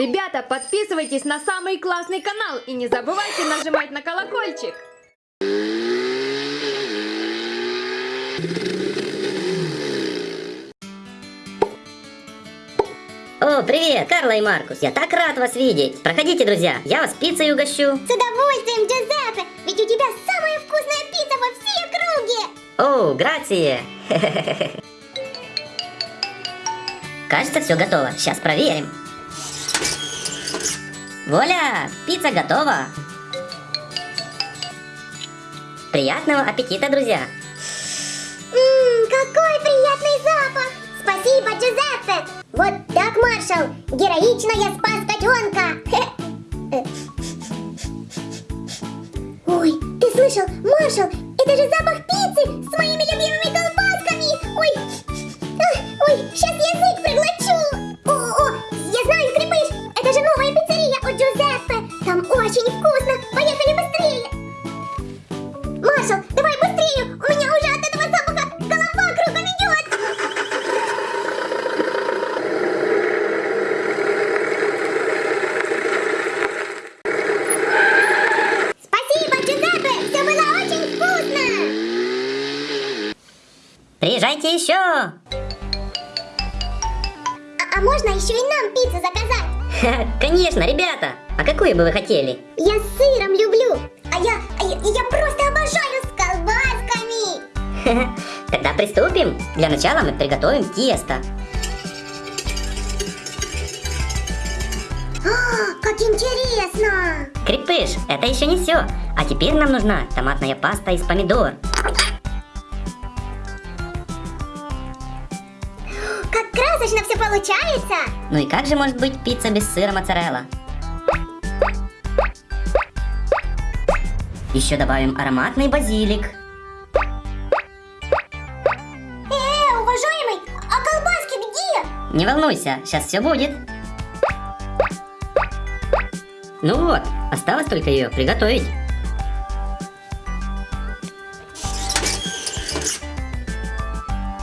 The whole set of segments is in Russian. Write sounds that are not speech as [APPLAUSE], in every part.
Ребята, подписывайтесь на самый классный канал и не забывайте нажимать на колокольчик. О, привет, Карла и Маркус. Я так рад вас видеть. Проходите, друзья. Я вас пиццей угощу. С удовольствием, Джузеппе! Ведь у тебя самая вкусная пицца во всей округе! О, грация. [LAUGHS] Кажется, все готово. Сейчас проверим. Воля, пицца готова. Приятного аппетита, друзья. Ммм, какой приятный запах! Спасибо, Джузеппе! Вот так, маршал! Героично я спас котенка! Ой, ты слышал, маршал? Это же запах пиццы с моими любимыми Приезжайте еще. А, а можно еще и нам пиццу заказать? Конечно, ребята. А какую бы вы хотели? Я с сыром люблю! А я, а я, я просто обожаю с колбасками! Тогда приступим. Для начала мы приготовим тесто. А, как интересно! Крепыш, это еще не все. А теперь нам нужна томатная паста из помидор. Все получается! Ну и как же может быть пицца без сыра моцарелла? Еще добавим ароматный базилик. Э, уважаемый, а колбаски где? Не волнуйся, сейчас все будет. Ну вот, осталось только ее приготовить.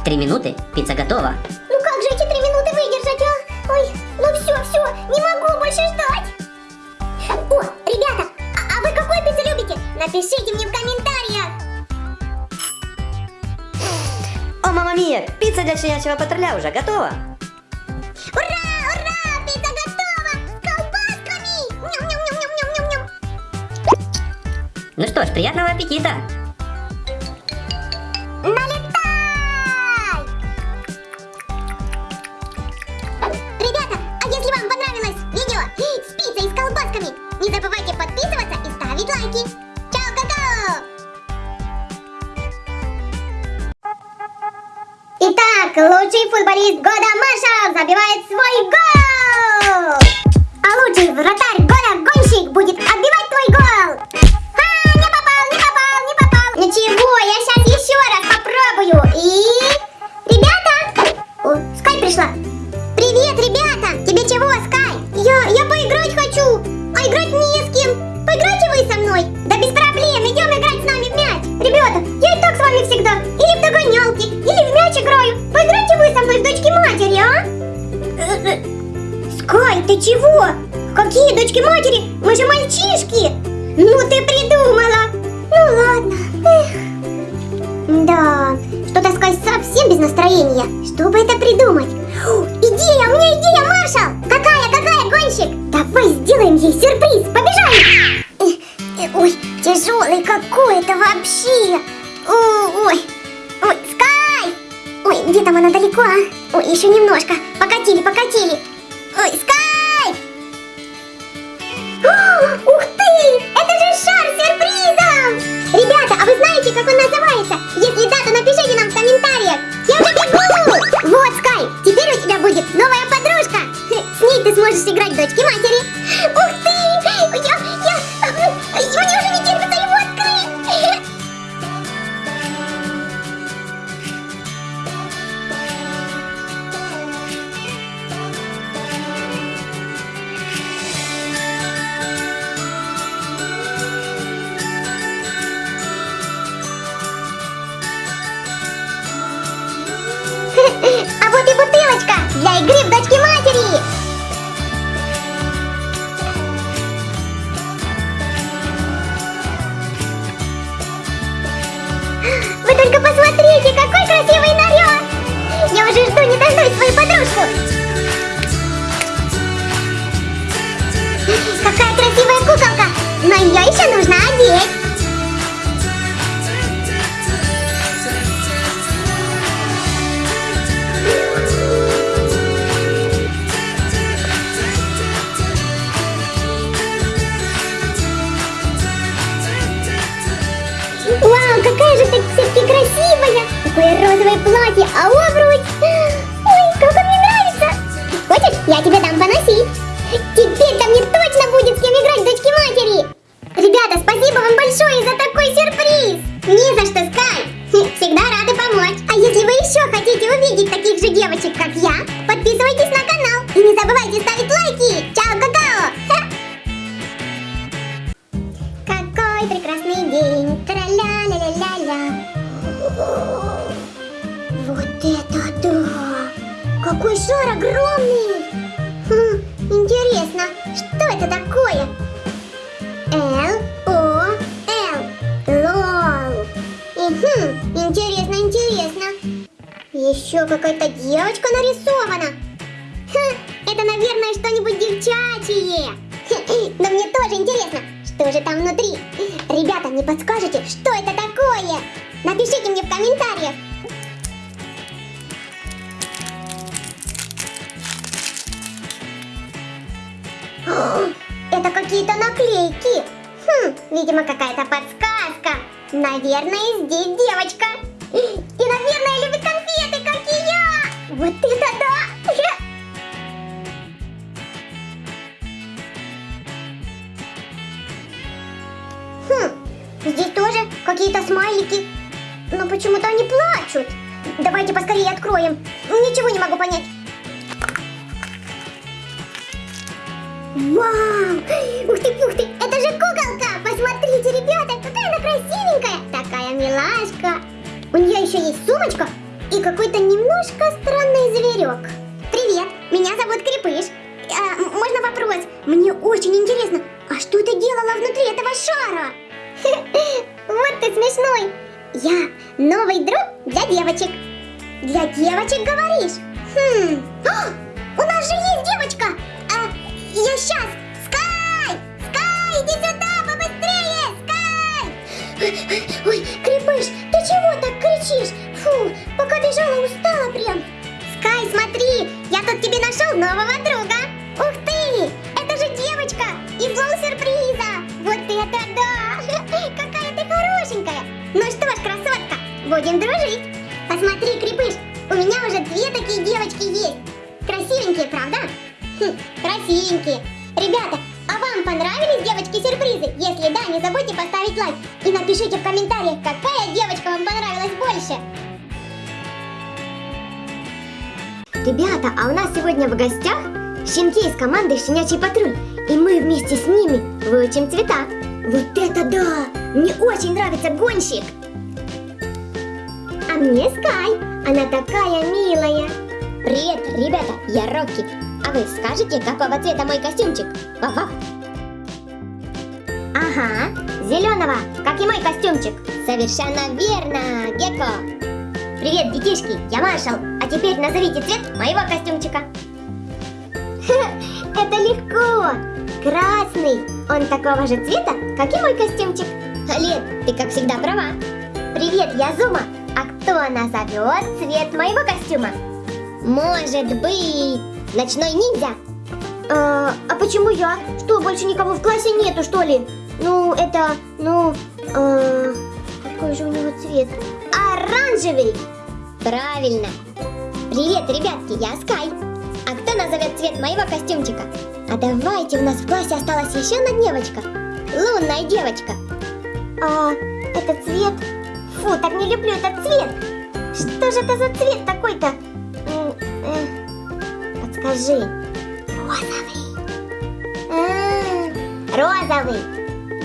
Три минуты, пицца готова. Напишите мне в комментариях. О, мама Мия, пицца для щенячьего патруля уже готова. Ура! Ну что ж, приятного аппетита! Налетай! Ребята, а если вам понравилось видео с пиццей и с колбасками, не забывайте подписываться и ставить лайки. Лучший футболист года Маршал забивает свой гол! А лучший вратарь Какие дочки матери? Мы же мальчишки! Ну ты придумала! Ну ладно. Эх. Да, что-то Скай совсем без настроения. Что бы это придумать? О, идея, у меня идея, Маршал! Какая, какая, гонщик? Давай сделаем ей сюрприз, побежали! Ой, тяжелый какой-то вообще! О, Ой, ой, Скай! Ой, где там она далеко, а? Ой, еще немножко. Покатили, покатили. Ой, Скай! Ух ты! Это же шар сюрпризом! Ребята, а вы знаете, как он называется? Если да, то напишите нам в комментариях. Я уже бегу! Вот, Скай, теперь у тебя будет новая подружка. [LAUGHS] С ней ты сможешь играть дочки матери. ее еще нужно одеть. Вау, какая же ты все-таки красивая! Такое розовое платье, а обруч... [GASPS] Ой, как он мне нравится! Хочешь, я тебе дам поносить? Сюрприз! Не за что, Скай! Еще какая-то девочка нарисована. Хм, это, наверное, что-нибудь девчачье. [LAUGHS] Но мне тоже интересно, что же там внутри. Ребята, не подскажете, что это такое? Напишите мне в комментариях. Это какие-то наклейки. Хм, видимо, какая-то подсказка. Наверное, здесь девочка. Вот это да! Хм, здесь тоже какие-то смайлики. Но почему-то они плачут. Давайте поскорее откроем. Ничего не могу понять. Вау! Ух ты, ух ты! Это же куколка! Посмотрите, ребята, какая она красивенькая! Такая милашка! У нее еще есть сумочка и какой-то немножко странный зверек. Привет, меня зовут Крепыш. А, можно вопрос? Мне очень интересно, а что ты делала внутри этого шара? [LAUGHS] Вот ты смешной! Я новый друг для девочек. Для девочек говоришь? Хм, а, у нас же есть девочка! А, я сейчас! Скай! Скай, иди сюда, побыстрее! Скай! Ой, Крепыш, ты чего так кричишь? Фу, пока бежала, устала прям. Скай, смотри, я тут тебе нашел нового друга. Ух ты, это же девочка из зоны сюрприза. Вот это да! [LAUGHS] Какая ты хорошенькая. Ну что ж, красотка, будем дружить. Посмотри, Крепыш, у меня уже две такие девочки есть. Красивенькие, правда? Хм, красивенькие. Ребята, а вам понравились девочки-сюрпризы? Если да, не забудьте поставить лайк. И напишите в комментариях, какая девочка вам понравилась больше. Ребята, а у нас сегодня в гостях щенки из команды «Щенячий патруль». И мы вместе с ними выучим цвета. Вот это да! Мне очень нравится гонщик. А мне Скай. Она такая милая. Привет, ребята, я Рокки. А вы скажете, какого цвета мой костюмчик? Вав-вав. Ага, зеленого, как и мой костюмчик. Совершенно верно, Гекко. Привет, детишки, я Маршал. А теперь назовите цвет моего костюмчика. [LAUGHS] Это легко. Красный. Он такого же цвета, как и мой костюмчик. Лет, ты как всегда права. Привет, я Зума. А кто назовет цвет моего костюма? Может быть, ночной ниндзя? А, а почему я? Что, больше никого в классе нету, что ли? Ну, это, ну, э, какой же у него цвет? Оранжевый! Правильно. Привет, ребятки, я Скай. А кто назовет цвет моего костюмчика? А давайте, у нас в классе осталась еще одна девочка. Лунная девочка. А, это цвет? Фу, так не люблю этот цвет. Что же это за цвет такой-то? Э, Подскажи. Розовый. А, Розовый.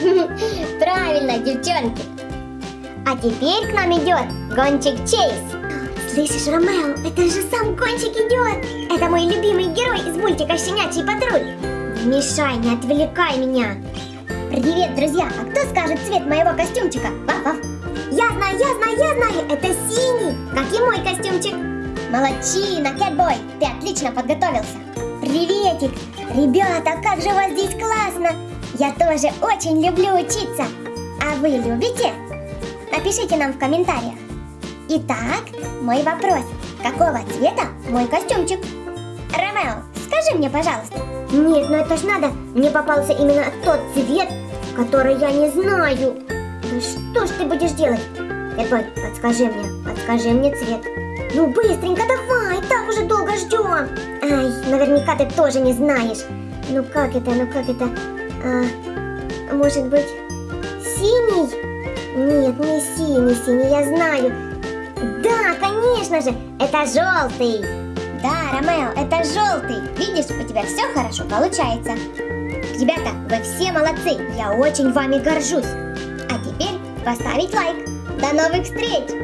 [LAUGHS] Правильно, девчонки. А теперь к нам идет гонщик Чейз. Слышишь, Ромео, это же сам гонщик идет. Это мой любимый герой из мультика «Щенячий патруль». Не мешай, не отвлекай меня. Привет, друзья! А кто скажет цвет моего костюмчика? Вав-вав. Я знаю, я знаю, я знаю! Это синий, как и мой костюмчик. Молодчина, Кэтбой, ты отлично подготовился. Приветик! Ребята, как же у вас здесь классно! Я тоже очень люблю учиться. А вы любите? Напишите нам в комментариях. Итак, мой вопрос. Какого цвета мой костюмчик? Ромео, скажи мне, пожалуйста. Нет, ну это ж надо. Мне попался именно тот цвет, который я не знаю. Да что ж ты будешь делать? Эпой, подскажи мне, подскажи мне цвет. Ну быстренько давай, так уже долго ждем. Ай, наверняка ты тоже не знаешь. Ну как это, ну как это? А, может быть, синий? Нет, не синий, синий, я знаю. Да, конечно же, это желтый. Да, Ромео, это желтый. Видишь, у тебя все хорошо получается. Ребята, вы все молодцы, я очень вами горжусь. А теперь поставить лайк. До новых встреч!